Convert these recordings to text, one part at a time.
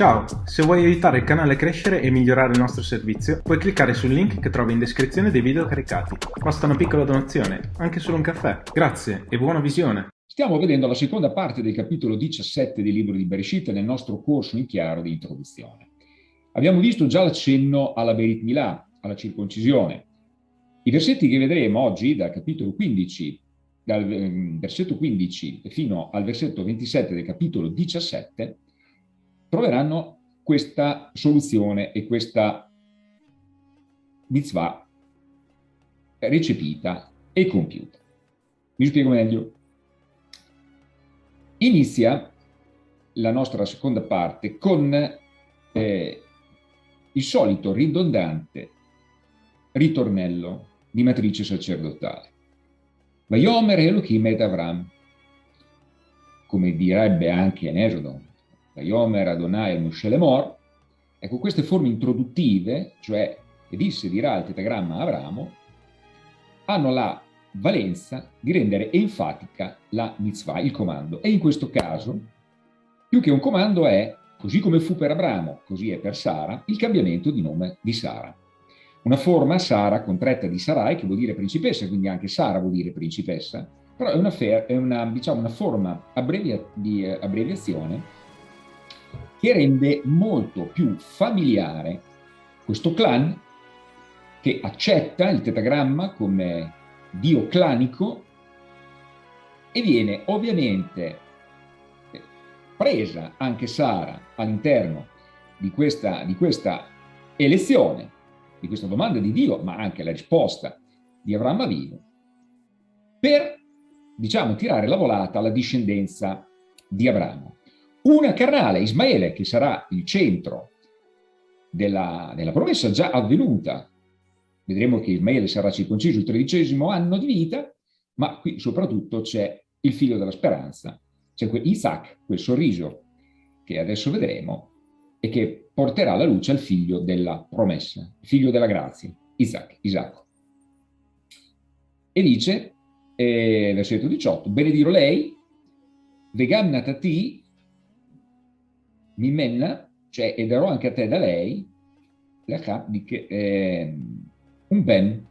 Ciao, se vuoi aiutare il canale a crescere e migliorare il nostro servizio, puoi cliccare sul link che trovi in descrizione dei video caricati. Basta una piccola donazione, anche solo un caffè. Grazie e buona visione! Stiamo vedendo la seconda parte del capitolo 17 del libro di Bereshit nel nostro corso in chiaro di introduzione. Abbiamo visto già l'accenno alla Berit Milà, alla circoncisione. I versetti che vedremo oggi, dal capitolo 15, dal ehm, versetto 15 fino al versetto 27 del capitolo 17, troveranno questa soluzione e questa mitzvah recepita e compiuta. Mi spiego meglio. Inizia la nostra seconda parte con eh, il solito ridondante ritornello di matrice sacerdotale. Vayomer Elohim ed Avram, come direbbe anche in Esodo Vayomer Adonai Moshe Lemor, ecco queste forme introduttive, cioè e disse dirà il tetagramma Abramo, hanno la valenza di rendere enfatica la mitzvah, il comando. E in questo caso, più che un comando è, così come fu per Abramo, così è per Sara, il cambiamento di nome di Sara. Una forma, Sara, contratta di Sarai, che vuol dire principessa, quindi anche Sara vuol dire principessa, però è una, è una, diciamo, una forma abbrevia, di eh, abbreviazione che rende molto più familiare questo clan che accetta il tetagramma come dio clanico e viene ovviamente presa anche Sara all'interno di questa, di questa elezione, di questa domanda di Dio, ma anche la risposta di Avraham Avino, per, diciamo, tirare la volata alla discendenza di Abramo. Una carnale, Ismaele, che sarà il centro della, della promessa già avvenuta. Vedremo che Ismaele sarà circonciso il tredicesimo anno di vita, ma qui soprattutto c'è il figlio della speranza, c'è Isaac, quel sorriso che adesso vedremo, e che porterà alla luce al figlio della promessa, il figlio della grazia, Isaac, Isacco. E dice, eh, versetto 18, benedirò lei, vegam natati, Mimenna, cioè, e darò anche a te da lei, eh, un ben,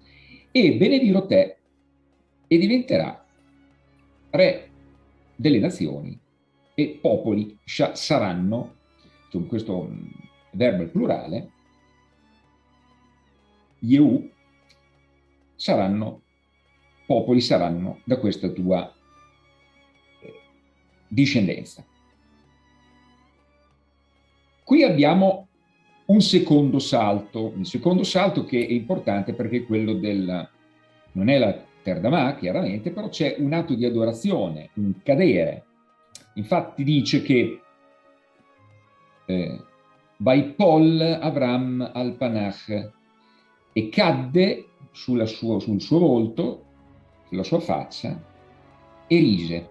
e benedirò te e diventerà re delle nazioni e popoli saranno, con questo mm, verbo al plurale, Yehu, saranno, popoli saranno da questa tua eh, discendenza. Qui abbiamo un secondo salto, un secondo salto che è importante perché è quello del, non è la Terdamà chiaramente, però c'è un atto di adorazione, un cadere. Infatti dice che eh, Vaipol Avram al Panach e cadde sua, sul suo volto, sulla sua faccia, e rise,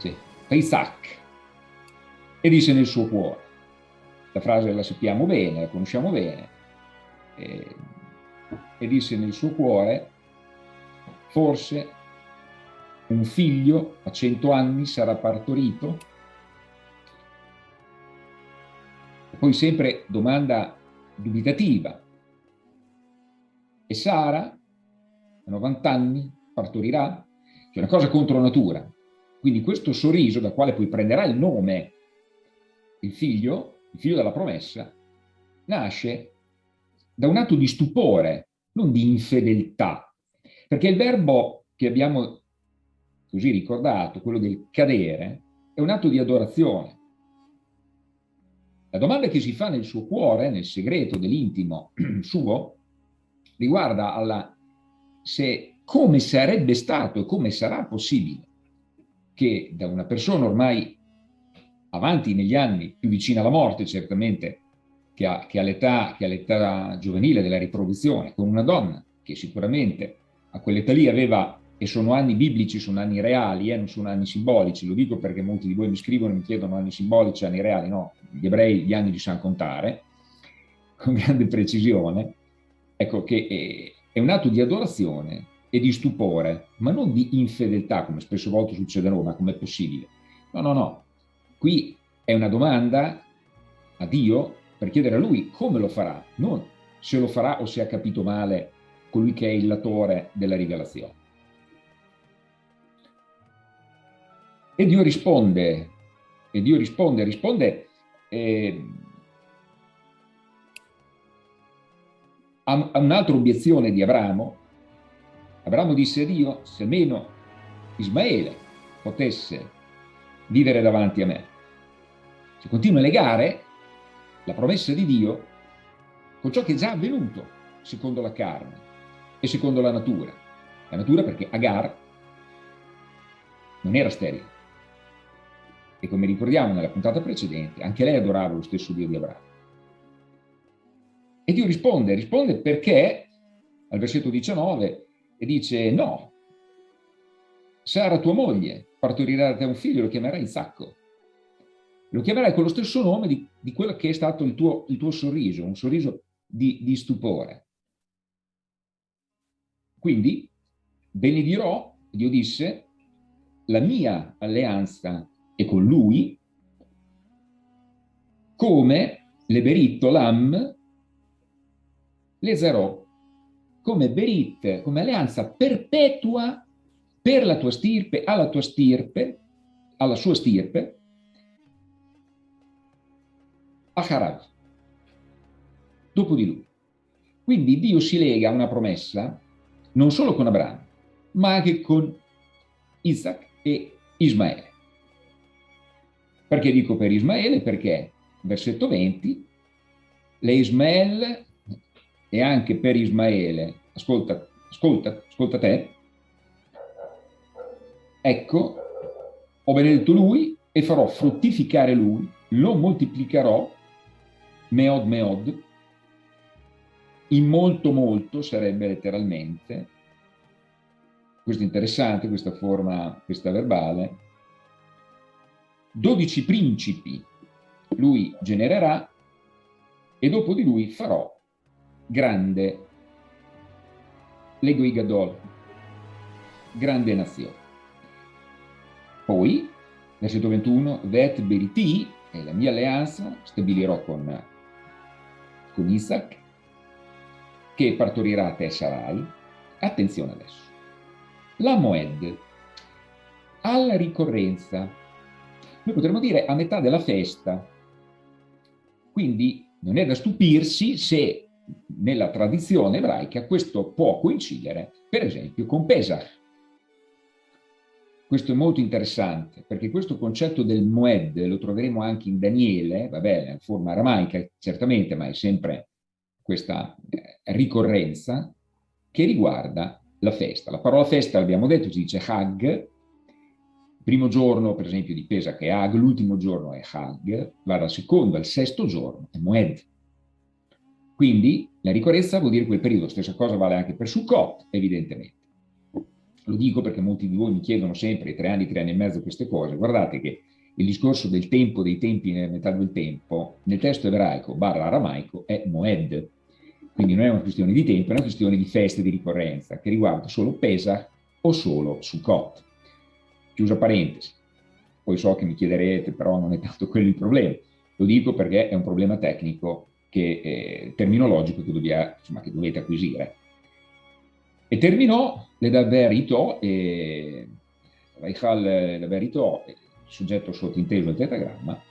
cioè, Isaac, e disse nel suo cuore, la frase la sappiamo bene, la conosciamo bene, e, e disse nel suo cuore, forse un figlio a cento anni sarà partorito? Poi sempre domanda dubitativa. E Sara, a 90 anni, partorirà? C'è una cosa contro natura. Quindi questo sorriso, da quale poi prenderà il nome il figlio, il figlio della promessa, nasce da un atto di stupore, non di infedeltà. Perché il verbo che abbiamo così ricordato, quello del cadere, è un atto di adorazione. La domanda che si fa nel suo cuore, nel segreto dell'intimo suo, riguarda alla, se come sarebbe stato e come sarà possibile che da una persona ormai avanti negli anni, più vicina alla morte certamente, che, all'età giovanile della riproduzione, con una donna che sicuramente a quell'età lì aveva, e sono anni biblici, sono anni reali, eh, non sono anni simbolici, lo dico perché molti di voi mi scrivono e mi chiedono anni simbolici, anni reali, no, gli ebrei gli anni li sanno contare, con grande precisione, ecco che è, è un atto di adorazione e di stupore, ma non di infedeltà, come spesso volte succede a noi, ma com'è possibile? No, no, no, Qui è una domanda a Dio per chiedere a Lui come lo farà, non se lo farà o se ha capito male colui che è il latore della rivelazione. E Dio risponde, e Dio risponde, risponde eh, a, a un'altra obiezione di Abramo. Abramo disse a Dio, se almeno Ismaele potesse vivere davanti a me. Si continua a legare la promessa di Dio con ciò che è già avvenuto secondo la carne e secondo la natura. La natura perché Agar non era sterile. E come ricordiamo nella puntata precedente, anche lei adorava lo stesso Dio di Abramo. E Dio risponde, risponde perché al versetto 19 e dice no, Sara tua moglie partorirà da te un figlio, lo chiamerai Isacco. Lo chiamerai con lo stesso nome di, di quello che è stato il tuo, il tuo sorriso, un sorriso di, di stupore. Quindi benedirò, Dio disse, la mia alleanza è con lui, come le beritto lam le zerò, come berit, come alleanza perpetua per la tua stirpe, alla tua stirpe, alla sua stirpe, a Harad, dopo di lui. Quindi Dio si lega a una promessa non solo con Abramo, ma anche con Isaac e Ismaele. Perché dico per Ismaele? Perché, versetto 20, le Ismael e anche per Ismaele, ascolta, ascolta, ascolta te, ecco, ho benedetto lui e farò fruttificare lui, lo moltiplicherò, meod meod, in molto molto sarebbe letteralmente, questo è interessante, questa forma, questa verbale, 12 principi lui genererà e dopo di lui farò grande Legui Gadol, grande nazione. Poi, versetto 21, Vet Beriti, è la mia alleanza, stabilirò con, con Isaac, che partorirà a te Sarai. Attenzione adesso. La Moed, alla ricorrenza, noi potremmo dire a metà della festa, quindi non è da stupirsi se nella tradizione ebraica questo può coincidere, per esempio, con Pesach. Questo è molto interessante, perché questo concetto del Moed lo troveremo anche in Daniele, vabbè, in forma aramaica certamente, ma è sempre questa eh, ricorrenza che riguarda la festa. La parola festa, l'abbiamo detto, si dice Hag, primo giorno, per esempio, di Pesach è Hag, l'ultimo giorno è Hag, va dal secondo al sesto giorno, è Moed. Quindi la ricorrenza vuol dire quel periodo, stessa cosa vale anche per Sukkot, evidentemente. Lo dico perché molti di voi mi chiedono sempre, tre anni, tre anni e mezzo, queste cose. Guardate che il discorso del tempo, dei tempi nella metà del tempo, nel testo ebraico barra aramaico è Moed. Quindi non è una questione di tempo, è una questione di feste di ricorrenza, che riguarda solo Pesach o solo Sukkot. Chiusa parentesi. Poi so che mi chiederete, però non è tanto quello il problema. Lo dico perché è un problema tecnico che, eh, terminologico che, dobia, insomma, che, dovete acquisire. E terminò le Daverito e Reichal le Daverito, il soggetto sottinteso del tetagramma,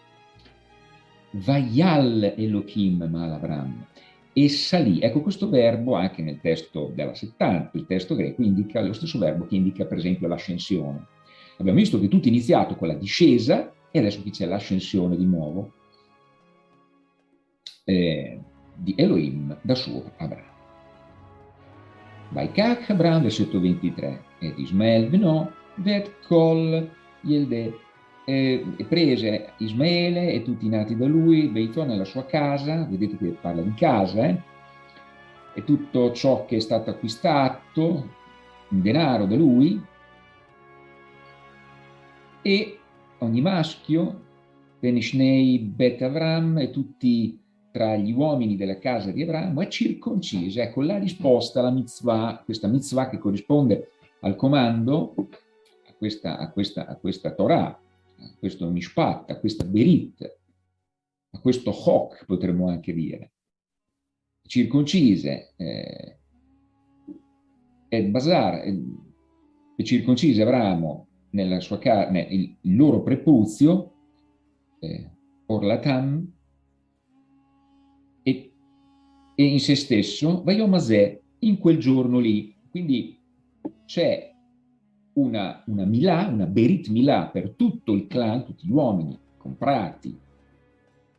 Vayal Elohim Malabram, e salì. Ecco, questo verbo anche nel testo della 70, il testo greco, indica lo stesso verbo che indica per esempio l'ascensione. Abbiamo visto che tutto è iniziato con la discesa e adesso qui c'è l'ascensione di nuovo eh, di Elohim da suo Abramo. Vaikach Abraham, versetto 23, ed Ismael beno vet kol yelde, e prese Ismaele e tutti i nati da lui, veitò nella sua casa, vedete che parla di casa, eh? e tutto ciò che è stato acquistato in denaro da lui, e ogni maschio, Penishnei Bet Avram e tutti tra gli uomini della casa di Abramo è circoncisa. Ecco la risposta alla mitzvah, questa mitzvah che corrisponde al comando, a questa, a questa, a questa Torah, a questo mishpat, a questa berit, a questo hoc, potremmo anche dire. Circoncise eh, Ed Basar, e circoncise Abramo nella sua carne il, il loro prepuzio, eh, Orlatam, e in se stesso Vaiomasè in quel giorno lì. Quindi c'è una, una Milà, una Berit Milà per tutto il clan, tutti gli uomini comprati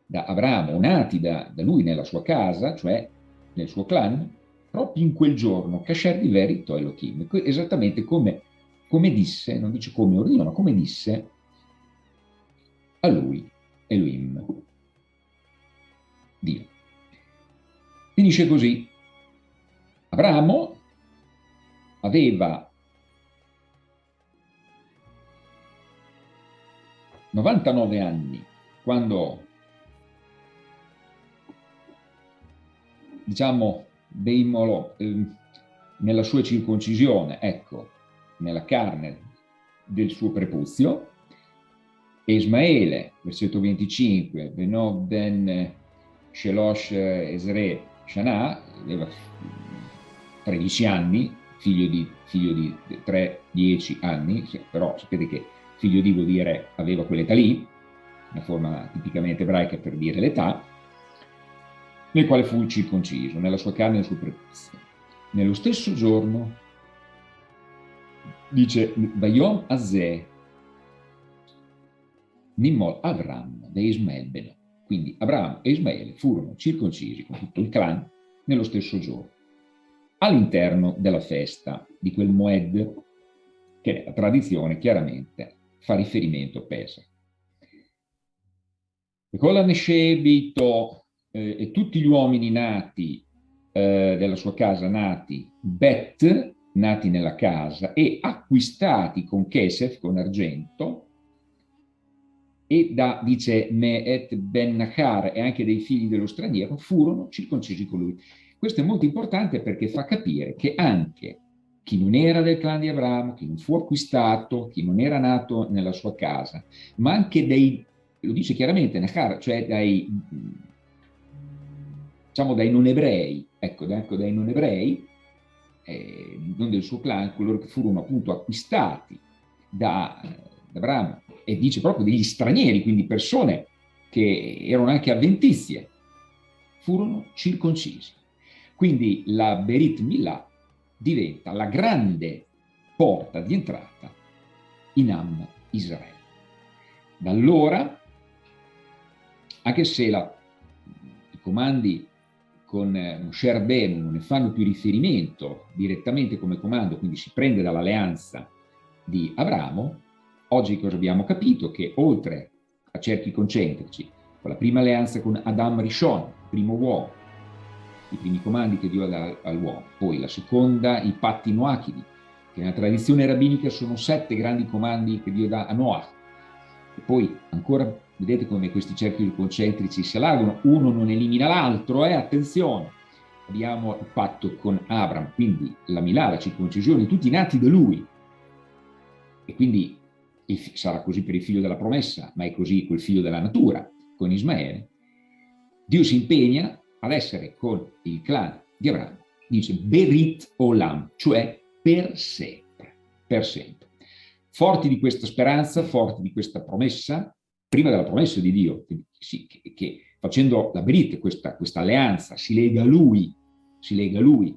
da Abramo, nati da, da lui nella sua casa, cioè nel suo clan, proprio in quel giorno, Kasher di Verito Elohim, esattamente come, come disse, non dice come ordinò, ma come disse a lui Elohim, Dio. Finisce così. Abramo aveva 99 anni quando, diciamo, Deimolo, eh, nella sua circoncisione, ecco, nella carne del suo prepuzio, e Ismaele, versetto 25, Benod ben Shelosh Esre Shana, aveva 13 anni, figlio di, figlio di 3-10 anni, però sapete che figlio di vuol dire aveva quell'età lì, una forma tipicamente ebraica per dire l'età, nel quale fu circonciso, nella sua carne e nel suo prepuzio. Nello stesso giorno, dice, Vayom Azeh, Nimol Avram, de Ismael Beno. Quindi Abramo e Ismaele furono circoncisi con tutto il clan nello stesso giorno, all'interno della festa di quel Moed, che la tradizione chiaramente fa riferimento a Pesach. E con la Neshebito eh, e tutti gli uomini nati eh, della sua casa, nati Bet, nati nella casa, e acquistati con Kesef, con argento, e da, dice Me'et ben Nachar e anche dei figli dello straniero, furono circoncisi con lui. Questo è molto importante perché fa capire che anche chi non era del clan di Abramo, chi non fu acquistato, chi non era nato nella sua casa, ma anche dei, lo dice chiaramente Nachar, cioè dai, diciamo dai non ebrei, ecco, ecco dai non ebrei, eh, non del suo clan, coloro che furono appunto acquistati da, da Abramo, e dice proprio degli stranieri, quindi persone che erano anche avventizie, furono circoncisi. Quindi la Berit Milah diventa la grande porta di entrata in Am Israele. Da allora, anche se la, i comandi con Moshe Rabbeinu non ne fanno più riferimento direttamente come comando, quindi si prende dall'alleanza di Abramo, oggi cosa abbiamo capito? Che oltre a cerchi concentrici, con la prima alleanza con Adam Rishon, primo uomo, i primi comandi che Dio dà all'uomo, poi la seconda, i patti noachidi, che nella tradizione rabbinica sono sette grandi comandi che Dio dà a Noah, e poi ancora vedete come questi cerchi concentrici si allargano, uno non elimina l'altro, eh, attenzione, abbiamo il patto con Abram, quindi la Milà, la circoncisione, tutti nati da lui, e quindi sarà così per il figlio della promessa, ma è così quel figlio della natura, con Ismaele, Dio si impegna ad essere con il clan di Abramo, dice Berit Olam, cioè per sempre, per sempre. Forti di questa speranza, forti di questa promessa, prima della promessa di Dio, che, che, che facendo la Berit, questa, questa alleanza, si lega a Lui, si lega a Lui,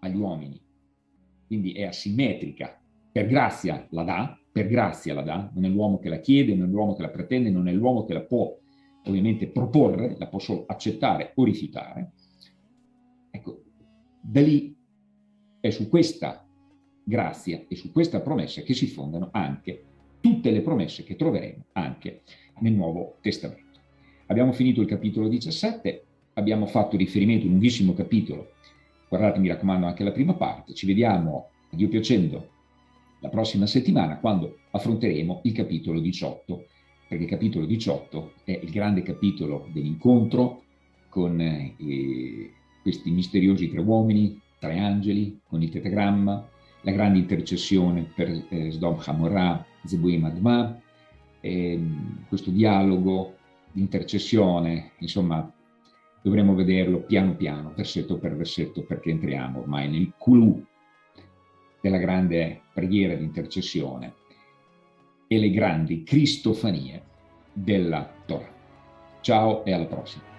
agli uomini, quindi è asimmetrica, per grazia la dà, per grazia la dà, non è l'uomo che la chiede, non è l'uomo che la pretende, non è l'uomo che la può ovviamente proporre, la può solo accettare o rifiutare. Ecco, da lì è su questa grazia e su questa promessa che si fondano anche tutte le promesse che troveremo anche nel Nuovo Testamento. Abbiamo finito il capitolo 17, abbiamo fatto riferimento un lunghissimo capitolo, guardate mi raccomando anche la prima parte, ci vediamo, a Dio piacendo, la prossima settimana quando affronteremo il capitolo 18, perché il capitolo 18 è il grande capitolo dell'incontro con eh, questi misteriosi tre uomini, tre angeli, con il tetagramma, la grande intercessione per eh, Sdom Hamorah, Zebuim Adma, eh, questo dialogo di intercessione, insomma, dovremo vederlo piano piano, versetto per versetto, perché entriamo ormai nel clou della grande preghiera di intercessione e le grandi cristofanie della Torah. Ciao e alla prossima.